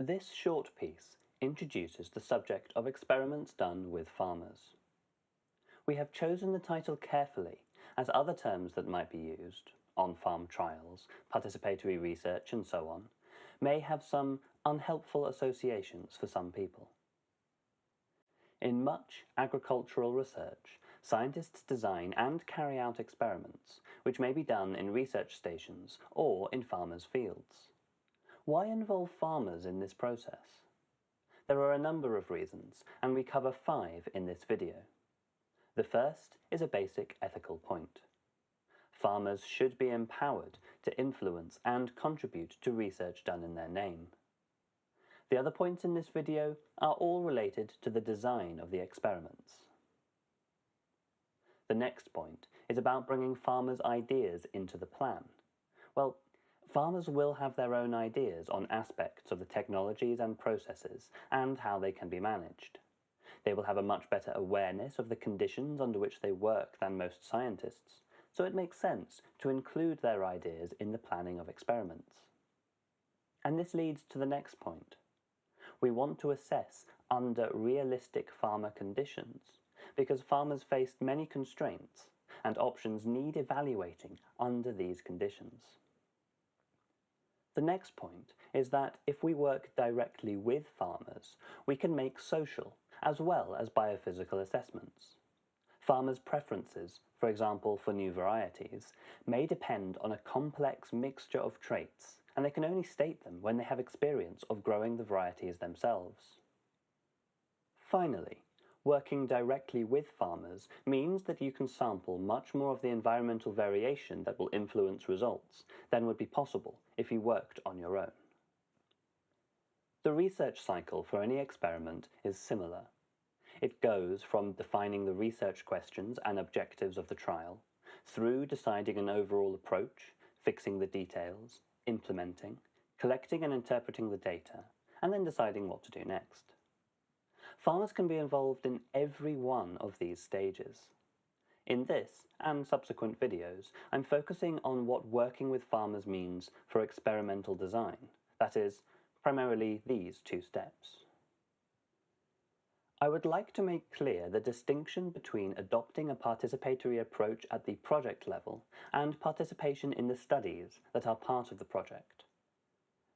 This short piece introduces the subject of experiments done with farmers. We have chosen the title carefully, as other terms that might be used, on-farm trials, participatory research and so on, may have some unhelpful associations for some people. In much agricultural research, scientists design and carry out experiments, which may be done in research stations or in farmers' fields. Why involve farmers in this process? There are a number of reasons, and we cover five in this video. The first is a basic ethical point. Farmers should be empowered to influence and contribute to research done in their name. The other points in this video are all related to the design of the experiments. The next point is about bringing farmers' ideas into the plan. Well, farmers will have their own ideas on aspects of the technologies and processes and how they can be managed. They will have a much better awareness of the conditions under which they work than most scientists, so it makes sense to include their ideas in the planning of experiments. And this leads to the next point. We want to assess under realistic farmer conditions because farmers faced many constraints and options need evaluating under these conditions. The next point is that if we work directly with farmers, we can make social as well as biophysical assessments. Farmers' preferences, for example for new varieties, may depend on a complex mixture of traits and they can only state them when they have experience of growing the varieties themselves. Finally, working directly with farmers means that you can sample much more of the environmental variation that will influence results than would be possible if you worked on your own. The research cycle for any experiment is similar. It goes from defining the research questions and objectives of the trial, through deciding an overall approach, fixing the details, implementing, collecting and interpreting the data, and then deciding what to do next. Farmers can be involved in every one of these stages. In this, and subsequent videos, I'm focusing on what working with farmers means for experimental design, that is, primarily these two steps. I would like to make clear the distinction between adopting a participatory approach at the project level and participation in the studies that are part of the project.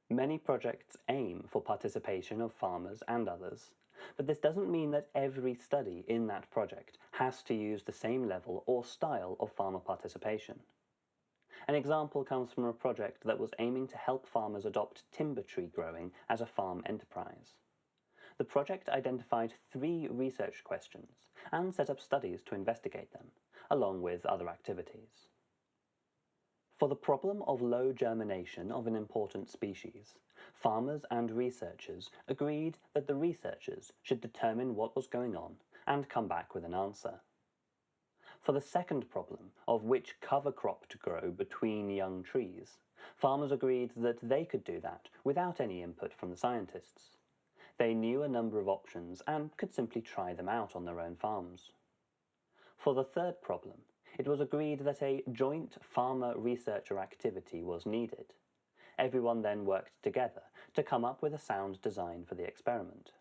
Many projects aim for participation of farmers and others, but this doesn't mean that every study in that project has to use the same level or style of farmer participation. An example comes from a project that was aiming to help farmers adopt timber tree growing as a farm enterprise. The project identified three research questions and set up studies to investigate them, along with other activities. For the problem of low germination of an important species, farmers and researchers agreed that the researchers should determine what was going on and come back with an answer. For the second problem of which cover crop to grow between young trees, farmers agreed that they could do that without any input from the scientists. They knew a number of options and could simply try them out on their own farms. For the third problem, it was agreed that a joint farmer-researcher activity was needed. Everyone then worked together to come up with a sound design for the experiment.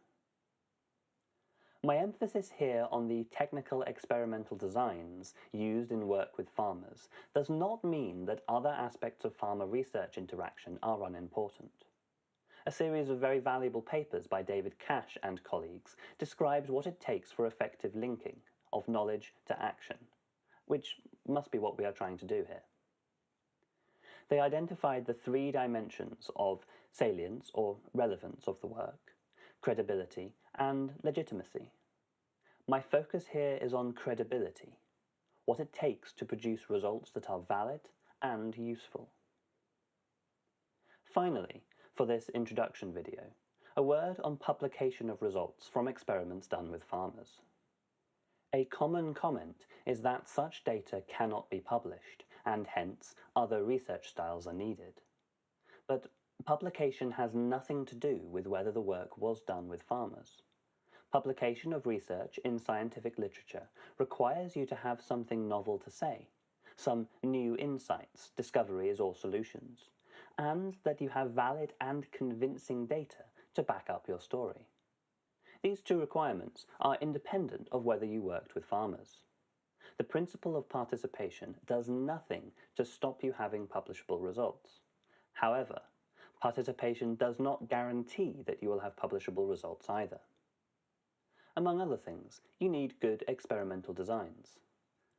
My emphasis here on the technical experimental designs used in work with farmers does not mean that other aspects of farmer research interaction are unimportant. A series of very valuable papers by David Cash and colleagues describes what it takes for effective linking of knowledge to action, which must be what we are trying to do here. They identified the three dimensions of salience or relevance of the work, credibility, and legitimacy. My focus here is on credibility, what it takes to produce results that are valid and useful. Finally, for this introduction video, a word on publication of results from experiments done with farmers. A common comment is that such data cannot be published, and hence other research styles are needed. But publication has nothing to do with whether the work was done with farmers. Publication of research in scientific literature requires you to have something novel to say, some new insights, discoveries or solutions, and that you have valid and convincing data to back up your story. These two requirements are independent of whether you worked with farmers. The principle of participation does nothing to stop you having publishable results. However, participation does not guarantee that you will have publishable results either. Among other things, you need good experimental designs.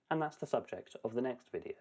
And that's the subject of the next video.